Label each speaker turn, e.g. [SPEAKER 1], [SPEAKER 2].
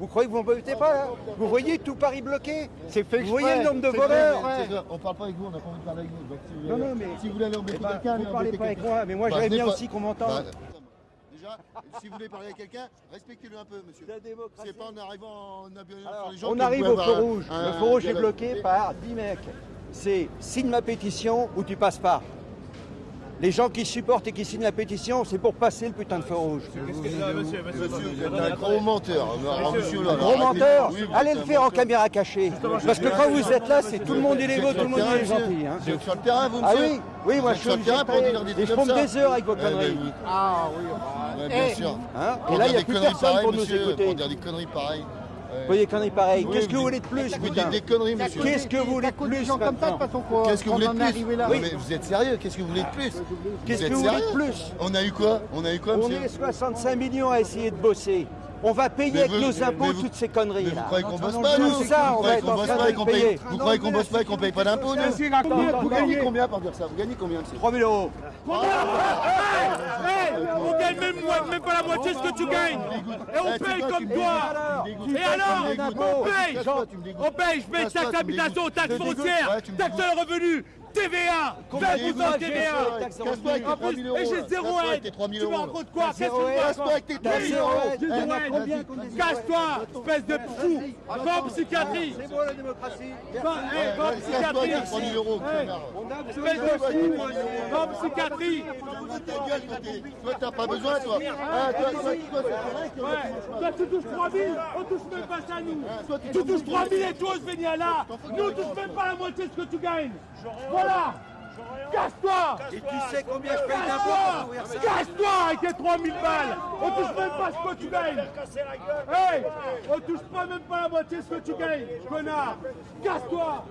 [SPEAKER 1] Vous croyez que vous m'embêtez pas là Vous voyez tout Paris bloqué
[SPEAKER 2] C'est fait
[SPEAKER 1] Vous voyez le nombre de voleurs.
[SPEAKER 2] On parle pas avec vous, on n'a pas envie de parler avec vous. Donc, si vous
[SPEAKER 1] Non,
[SPEAKER 2] voulez-
[SPEAKER 1] non, mais-
[SPEAKER 2] Si vous voulez aller embêter
[SPEAKER 1] Eh ben,
[SPEAKER 2] quelqu'un,
[SPEAKER 1] vous parlez pas avec moi, mais moi,
[SPEAKER 2] Bah,
[SPEAKER 1] j'aimerais bien aussi qu'on m'entende.
[SPEAKER 2] Bah, Déjà, si vous voulez parler avec quelqu'un, respectez-le un peu, monsieur. C'est pas en arrivant en sur les gens
[SPEAKER 1] on arrive au feu rouge. le feu rouge est bloqué par 10 mecs. C'est signe ma pétition ou tu passes pas. Les gens qui supportent et qui signent la pétition, c'est pour passer le putain de feu rouge.
[SPEAKER 2] Monsieur, vous êtes un gros menteur. Là,
[SPEAKER 1] Gros menteur, allez le
[SPEAKER 2] un
[SPEAKER 1] faire en caméra cachée. Parce que quand vous êtes là, c'est tout le monde est
[SPEAKER 2] Vous êtes
[SPEAKER 1] légaux,
[SPEAKER 2] sur
[SPEAKER 1] tout le monde est gentil. hein.
[SPEAKER 2] Vous êtes sur le terrain, vous,
[SPEAKER 1] Ah oui, oui, moi je suis
[SPEAKER 2] sur le terrain pour dire des
[SPEAKER 1] Et
[SPEAKER 2] trucs
[SPEAKER 1] je
[SPEAKER 2] comme
[SPEAKER 1] pompe
[SPEAKER 2] ça
[SPEAKER 1] des heures avec vos conneries.
[SPEAKER 3] Ah oui,
[SPEAKER 2] Ouais,
[SPEAKER 1] Eh,
[SPEAKER 2] bien sûr.
[SPEAKER 1] Hein Et là, il n'y a
[SPEAKER 2] des
[SPEAKER 1] plus
[SPEAKER 2] conneries
[SPEAKER 1] personne pour nous écouter.
[SPEAKER 2] Pour dire des conneries pareilles.
[SPEAKER 1] Vous voyez conneries pareilles.
[SPEAKER 2] Oui,
[SPEAKER 1] Qu'est-ce que
[SPEAKER 2] vous
[SPEAKER 1] voulez de plus,
[SPEAKER 2] Vous dites des conneries, monsieur.
[SPEAKER 1] Qu'est-ce que vous voulez de plus
[SPEAKER 3] gens comme ça, de façon, qu'on
[SPEAKER 2] Qu'est-ce que vous
[SPEAKER 3] qu'on
[SPEAKER 2] voulez de
[SPEAKER 3] est
[SPEAKER 2] plus mais vous êtes sérieux Qu'est-ce que vous voulez de plus
[SPEAKER 1] Qu'est-ce
[SPEAKER 2] Vous
[SPEAKER 1] que vous voulez de plus
[SPEAKER 2] On a eu quoi On a eu quoi,
[SPEAKER 1] On
[SPEAKER 2] monsieur
[SPEAKER 1] est 65 millions à essayer de bosser. On va payer
[SPEAKER 2] Mais
[SPEAKER 1] avec
[SPEAKER 2] vous-
[SPEAKER 1] nos
[SPEAKER 2] mais
[SPEAKER 1] impôts
[SPEAKER 2] vous-
[SPEAKER 1] toutes ces
[SPEAKER 2] Mais
[SPEAKER 1] conneries
[SPEAKER 2] vous
[SPEAKER 1] là.
[SPEAKER 2] croyez qu'on bosse
[SPEAKER 1] Tout
[SPEAKER 2] pas, nous
[SPEAKER 1] ça,
[SPEAKER 2] Vous
[SPEAKER 1] on va
[SPEAKER 2] croyez
[SPEAKER 1] être
[SPEAKER 2] qu'on
[SPEAKER 1] en
[SPEAKER 2] bosse
[SPEAKER 1] train
[SPEAKER 2] pas
[SPEAKER 1] de
[SPEAKER 2] et qu'on paye
[SPEAKER 1] payer.
[SPEAKER 2] Vous croyez qu'on bosse pas et qu'on paye pas d'impôts, nous Vous gagnez combien pour dire ça Vous gagnez combien, monsieur
[SPEAKER 1] 3 000 euros.
[SPEAKER 4] Même, pas la moitié de ce que tu gagnes. Et on
[SPEAKER 2] Eh,
[SPEAKER 4] paye comme
[SPEAKER 2] me
[SPEAKER 4] toi. Et alors. On paye. On paye, je paye taxe d'habitation, taxe foncière, taxe sur le revenu, TVA,
[SPEAKER 2] Combien
[SPEAKER 4] 20% de
[SPEAKER 2] dégoûte,
[SPEAKER 4] TVA. En
[SPEAKER 2] 3
[SPEAKER 4] plus,
[SPEAKER 2] 000 euros.
[SPEAKER 4] et j'ai zéro aide.
[SPEAKER 2] tes 3 000
[SPEAKER 4] Tu me
[SPEAKER 2] euros.
[SPEAKER 4] racontes quoi Qu'est-ce que tu me
[SPEAKER 1] aide.
[SPEAKER 2] Casse-toi avec tes 3 000
[SPEAKER 4] zéro
[SPEAKER 2] euros.
[SPEAKER 4] aide.
[SPEAKER 1] Dit
[SPEAKER 4] Casse-toi, espèce de fou. Va en psychiatrie.
[SPEAKER 1] C'est bon la démocratie.
[SPEAKER 4] Va eh, en
[SPEAKER 2] Casse-toi
[SPEAKER 4] psychiatrie.
[SPEAKER 2] avec tes 3 000 euros,
[SPEAKER 4] Eh,
[SPEAKER 1] a
[SPEAKER 4] Espèce de fou. Va en psychiatrie.
[SPEAKER 2] Toi, t'as pas besoin, toi. Ah, toi,
[SPEAKER 4] tu touches 3000, on touche même pas ça nous. Tu touches 3000 et toi Svénia là, nous on touche même pas la moitié de ce que tu gagnes. Voilà, casse-toi.
[SPEAKER 1] Et tu sais combien je paye d'impôts
[SPEAKER 4] Casse-toi. avec tes 3000 balles. On touche même pas ce que tu gagnes. Hey On touche pas même pas la moitié de ce que tu gagnes, connard. Casse-toi